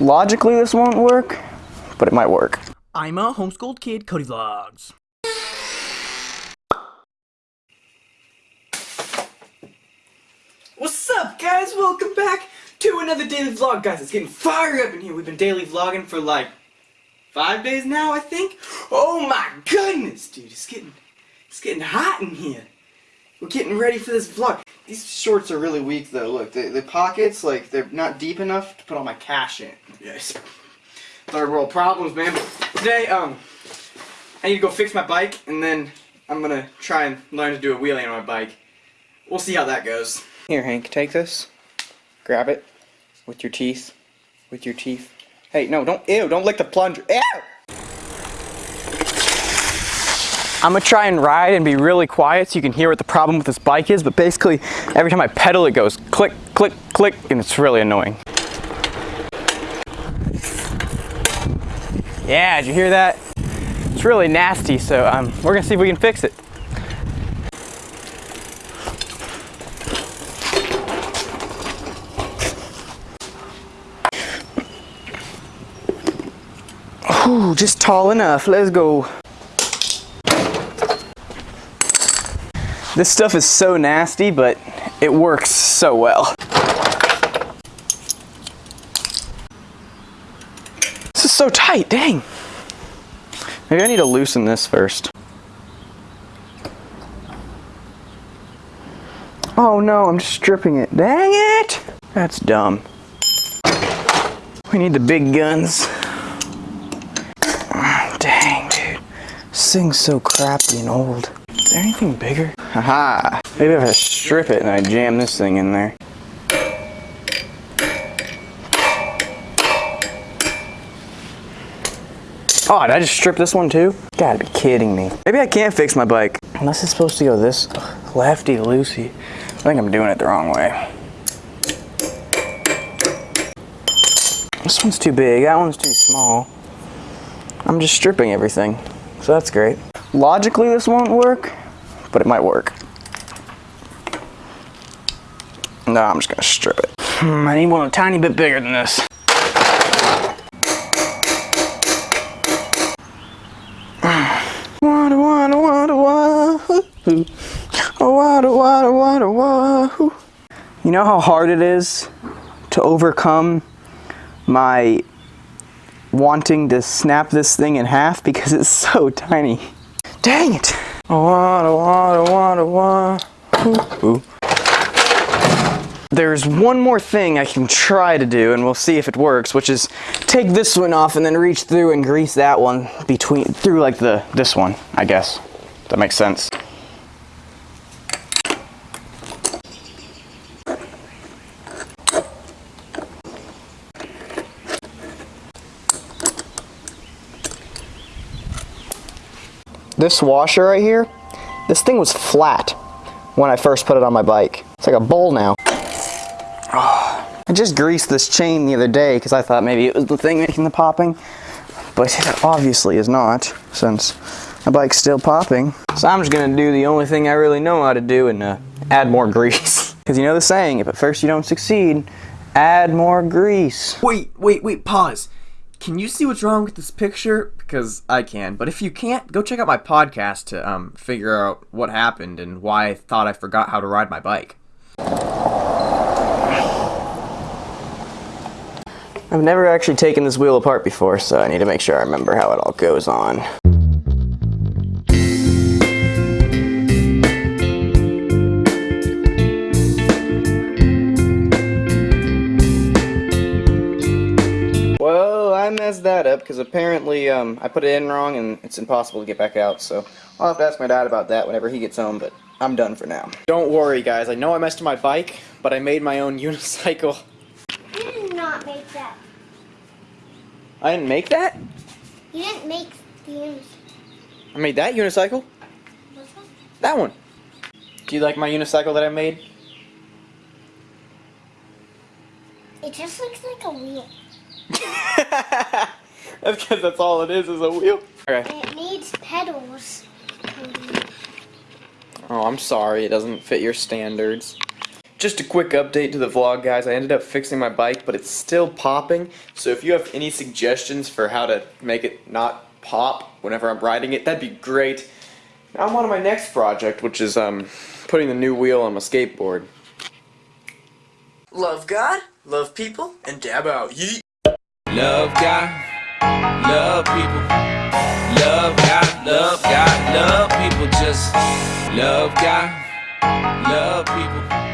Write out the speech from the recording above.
Logically, this won't work, but it might work. I'm a homeschooled kid, Cody Vlogs. What's up, guys? Welcome back to another daily vlog. Guys, it's getting fired up in here. We've been daily vlogging for like five days now, I think. Oh my goodness, dude. It's getting, it's getting hot in here. We're getting ready for this vlog. These shorts are really weak, though. Look, the, the pockets, like, they're not deep enough to put all my cash in. Yes. Third world problems, man. Today, um, I need to go fix my bike, and then I'm gonna try and learn to do a wheelie on my bike. We'll see how that goes. Here, Hank, take this. Grab it with your teeth. With your teeth. Hey, no, don't, ew, don't lick the plunger. Ew! I'm gonna try and ride and be really quiet so you can hear what the problem with this bike is, but basically, every time I pedal, it goes click, click, click, and it's really annoying. Yeah, did you hear that? It's really nasty, so um, we're gonna see if we can fix it. Ooh, just tall enough. Let's go. This stuff is so nasty, but it works so well. This is so tight, dang. Maybe I need to loosen this first. Oh no, I'm just stripping it. Dang it! That's dumb. We need the big guns. Ah, dang, dude. This thing's so crappy and old. Is there anything bigger? Haha. Maybe if I strip it and I jam this thing in there. Oh, did I just strip this one too? Gotta be kidding me. Maybe I can't fix my bike. Unless it's supposed to go this lefty loosey. I think I'm doing it the wrong way. This one's too big, that one's too small. I'm just stripping everything, so that's great. Logically this won't work, but it might work. No, I'm just gonna strip it. Hmm, I need one a tiny bit bigger than this. Water, water, water, water. Water, water, water, water. You know how hard it is to overcome my wanting to snap this thing in half because it's so tiny. Dang it! Water, water, water. Ooh. There's one more thing I can try to do, and we'll see if it works, which is take this one off and then reach through and grease that one between, through like the, this one, I guess. That makes sense. This washer right here, this thing was flat when I first put it on my bike. It's like a bowl now. Oh, I just greased this chain the other day because I thought maybe it was the thing making the popping, but it obviously is not since my bike's still popping. So I'm just gonna do the only thing I really know how to do and uh, add more grease. Because you know the saying, if at first you don't succeed, add more grease. Wait, wait, wait, pause. Can you see what's wrong with this picture? Because I can. But if you can't, go check out my podcast to um, figure out what happened and why I thought I forgot how to ride my bike. I've never actually taken this wheel apart before, so I need to make sure I remember how it all goes on. I messed that up because apparently um, I put it in wrong and it's impossible to get back out, so I'll have to ask my dad about that whenever he gets home, but I'm done for now. Don't worry, guys. I know I messed up my bike, but I made my own unicycle. You did not make that. I didn't make that? You didn't make the unicycle. I made that unicycle. What's that? That one. Do you like my unicycle that I made? It just looks like a wheel. that's because that's all it is, is a wheel. Okay. It needs pedals. Oh, I'm sorry. It doesn't fit your standards. just a quick update to the vlog, guys. I ended up fixing my bike, but it's still popping. So if you have any suggestions for how to make it not pop whenever I'm riding it, that'd be great. Now I'm on to my next project, which is um, putting the new wheel on my skateboard. Love God, love people, and dab out. Yeet. Love God, love people. Love God, love God, love people. Just love God, love people.